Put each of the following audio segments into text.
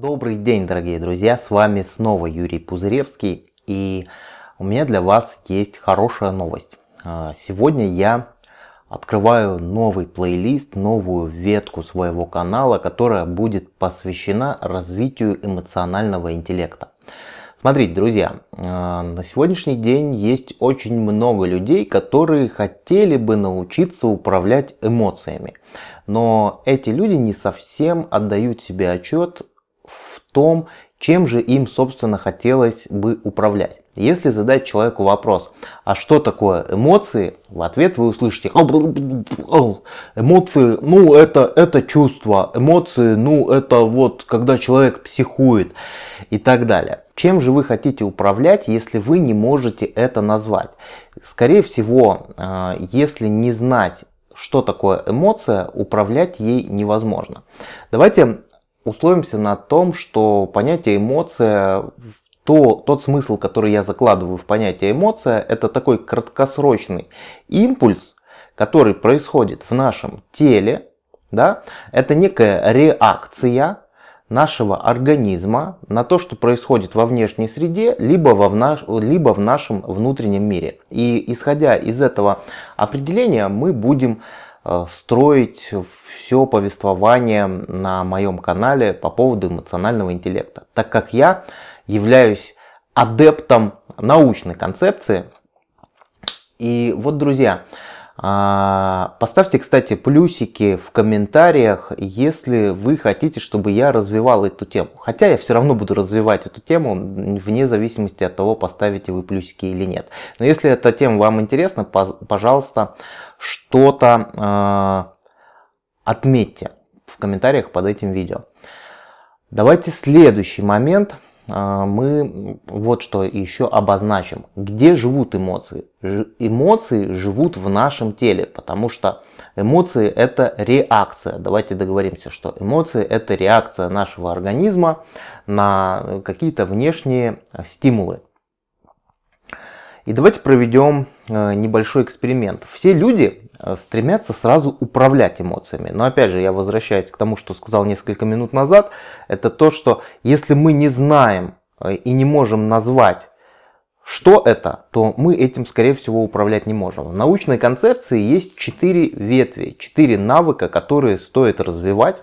Добрый день, дорогие друзья, с вами снова Юрий Пузыревский, и у меня для вас есть хорошая новость. А, сегодня я открываю новый плейлист, новую ветку своего канала, которая будет посвящена развитию эмоционального интеллекта. Смотрите, друзья, а, на сегодняшний день есть очень много людей, которые хотели бы научиться управлять эмоциями. Но эти люди не совсем отдают себе отчет том, чем же им, собственно, хотелось бы управлять. Если задать человеку вопрос, а что такое эмоции, в ответ вы услышите, эмоции, ну это, это чувство, эмоции, ну это вот когда человек психует и так далее. Чем же вы хотите управлять, если вы не можете это назвать? Скорее всего, а, если не знать, что такое эмоция, управлять ей невозможно. Давайте условимся на том, что понятие эмоция, то, тот смысл, который я закладываю в понятие эмоция, это такой краткосрочный импульс, который происходит в нашем теле. Да? Это некая реакция нашего организма на то, что происходит во внешней среде, либо, во в наш, либо в нашем внутреннем мире. И исходя из этого определения мы будем строить все повествование на моем канале по поводу эмоционального интеллекта. Так как я являюсь адептом научной концепции. И вот, друзья, поставьте, кстати, плюсики в комментариях, если вы хотите, чтобы я развивал эту тему. Хотя я все равно буду развивать эту тему, вне зависимости от того, поставите вы плюсики или нет. Но если эта тема вам интересна, пожалуйста, что-то э, отметьте в комментариях под этим видео. Давайте следующий момент – а, мы вот что еще обозначим. Где живут эмоции? Эмоции живут в нашем теле, потому что эмоции это реакция. Давайте договоримся, что эмоции это реакция нашего организма на какие-то внешние стимулы. И давайте проведем э, небольшой эксперимент. Все люди Э, стремятся сразу управлять эмоциями. Но опять же, я возвращаюсь к тому, что сказал несколько минут назад. Это то, что если мы не знаем э, и не можем назвать, что это, то мы этим, скорее всего, управлять не можем. В научной концепции есть четыре ветви, четыре навыка, которые стоит развивать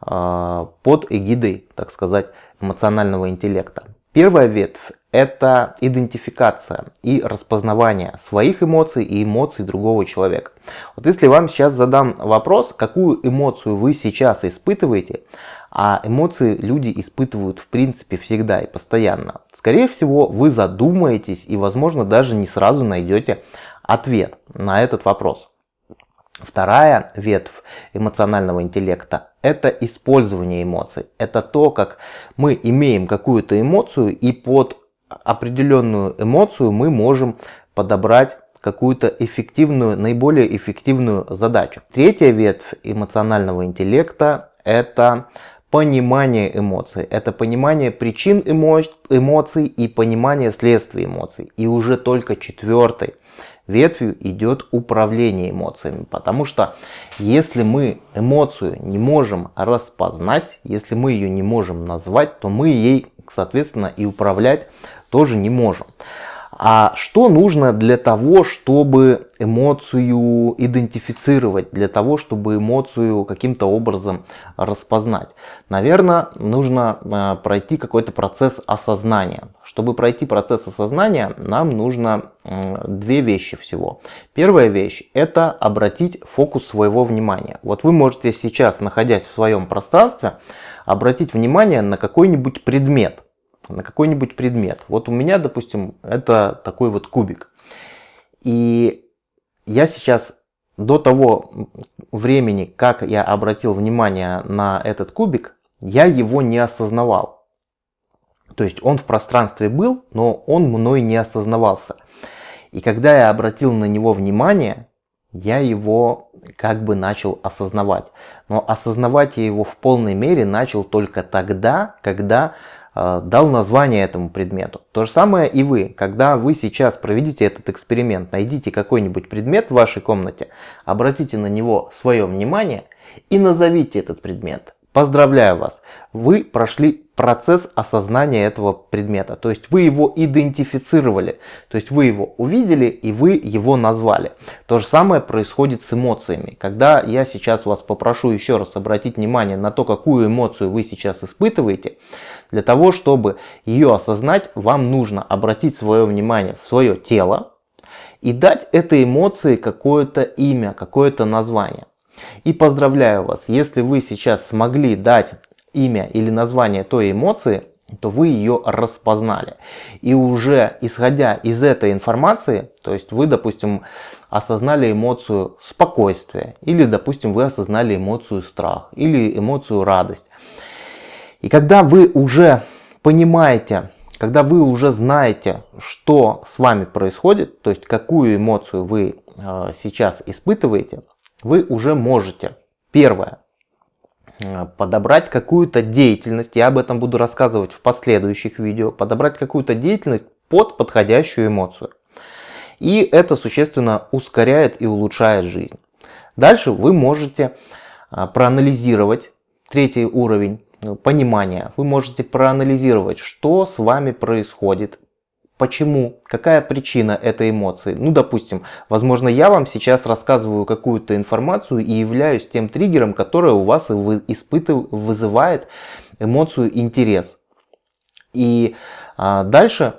под эгидой, так сказать, эмоционального интеллекта. Первая ветвь это идентификация и распознавание своих эмоций и эмоций другого человека. Вот если вам сейчас задам вопрос, какую эмоцию вы сейчас испытываете, а эмоции люди испытывают в принципе всегда и постоянно, скорее всего вы задумаетесь и возможно даже не сразу найдете ответ на этот вопрос. Вторая ветвь эмоционального интеллекта – это использование эмоций. Это то, как мы имеем какую-то эмоцию и под определенную эмоцию мы можем подобрать какую-то эффективную, наиболее эффективную задачу. Третья ветвь эмоционального интеллекта – это понимание эмоций. Это понимание причин эмоций и понимание следствий эмоций. И уже только четвертой ветвью идет управление эмоциями. Потому что если мы эмоцию не можем распознать, если мы ее не можем назвать, то мы ей, соответственно, и управлять тоже не можем. А что нужно для того, чтобы эмоцию идентифицировать, для того, чтобы эмоцию каким-то образом распознать? Наверное, нужно э, пройти какой-то процесс осознания. Чтобы пройти процесс осознания, нам нужно две вещи всего. Первая вещь – это обратить фокус своего внимания. Вот вы можете сейчас, находясь в своем пространстве, обратить внимание на какой-нибудь предмет на какой-нибудь предмет. Вот у меня, допустим, это такой вот кубик. И я сейчас до того времени, как я обратил внимание на этот кубик, я его не осознавал. То есть он в пространстве был, но он мной не осознавался. И когда я обратил на него внимание, я его как бы начал осознавать. Но осознавать я его в полной мере начал только тогда, когда дал название этому предмету. То же самое и вы. Когда вы сейчас проведите этот эксперимент, найдите какой-нибудь предмет в вашей комнате, обратите на него свое внимание и назовите этот предмет. Поздравляю вас! Вы прошли процесс осознания этого предмета. То есть вы его идентифицировали, то есть вы его увидели и вы его назвали. То же самое происходит с эмоциями. Когда я сейчас вас попрошу еще раз обратить внимание на то, какую эмоцию вы сейчас испытываете, для того, чтобы ее осознать, вам нужно обратить свое внимание в свое тело и дать этой эмоции какое-то имя, какое-то название. И поздравляю вас, если вы сейчас смогли дать имя или название той эмоции, то вы ее распознали. И уже исходя из этой информации, то есть вы, допустим, осознали эмоцию спокойствия, или, допустим, вы осознали эмоцию страх, или эмоцию радость. И когда вы уже понимаете, когда вы уже знаете, что с вами происходит, то есть какую эмоцию вы э, сейчас испытываете, вы уже можете, первое, подобрать какую-то деятельность, я об этом буду рассказывать в последующих видео, подобрать какую-то деятельность под подходящую эмоцию. И это существенно ускоряет и улучшает жизнь. Дальше вы можете э, проанализировать третий уровень э, понимания. Вы можете проанализировать, что с вами происходит, Почему? Какая причина этой эмоции? Ну, допустим, возможно, я вам сейчас рассказываю какую-то информацию и являюсь тем триггером, который у вас испытыв... вызывает эмоцию интерес. И а, дальше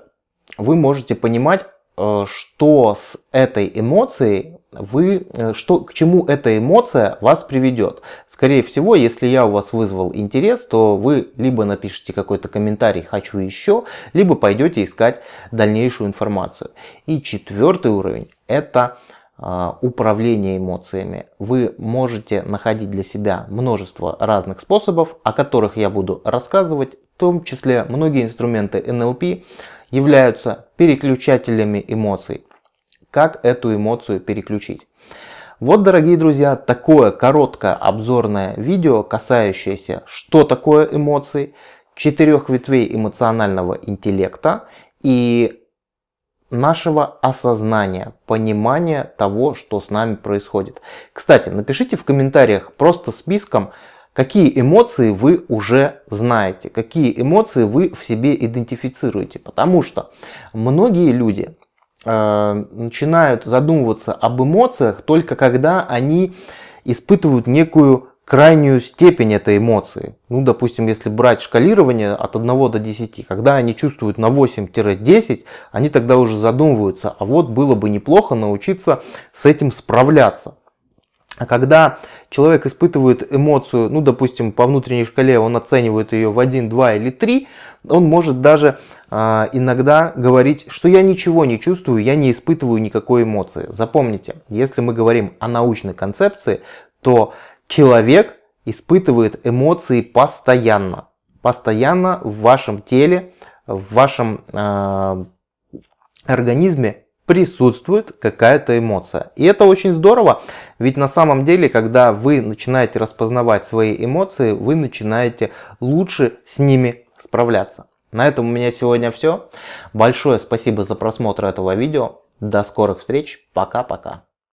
вы можете понимать, Э, что с этой эмоцией вы, э, что, к чему эта эмоция вас приведет. Скорее всего, если я у вас вызвал интерес, то вы либо напишите какой-то комментарий «хочу еще», либо пойдете искать дальнейшую информацию. И четвертый уровень – это э, управление эмоциями. Вы можете находить для себя множество разных способов, о которых я буду рассказывать, в том числе многие инструменты NLP, являются переключателями эмоций. Как эту эмоцию переключить? Вот, дорогие друзья, такое короткое обзорное видео, касающееся, что такое эмоции, четырех ветвей эмоционального интеллекта и нашего осознания, понимания того, что с нами происходит. Кстати, напишите в комментариях просто списком, какие эмоции вы уже знаете, какие эмоции вы в себе идентифицируете. Потому что многие люди начинают задумываться об эмоциях только когда они испытывают некую крайнюю степень этой эмоции. Ну, допустим, если брать шкалирование от 1 до 10, когда они чувствуют на 8-10, они тогда уже задумываются, а вот было бы неплохо научиться с этим справляться. А когда человек испытывает эмоцию, ну, допустим, по внутренней шкале он оценивает ее в 1, 2 или 3, он может даже э, иногда говорить, что я ничего не чувствую, я не испытываю никакой эмоции. Запомните, если мы говорим о научной концепции, то человек испытывает эмоции постоянно. Постоянно в вашем теле, в вашем э, организме присутствует какая-то эмоция. И это очень здорово, ведь на самом деле, когда вы начинаете распознавать свои эмоции, вы начинаете лучше с ними справляться. На этом у меня сегодня все. Большое спасибо за просмотр этого видео. До скорых встреч. Пока-пока.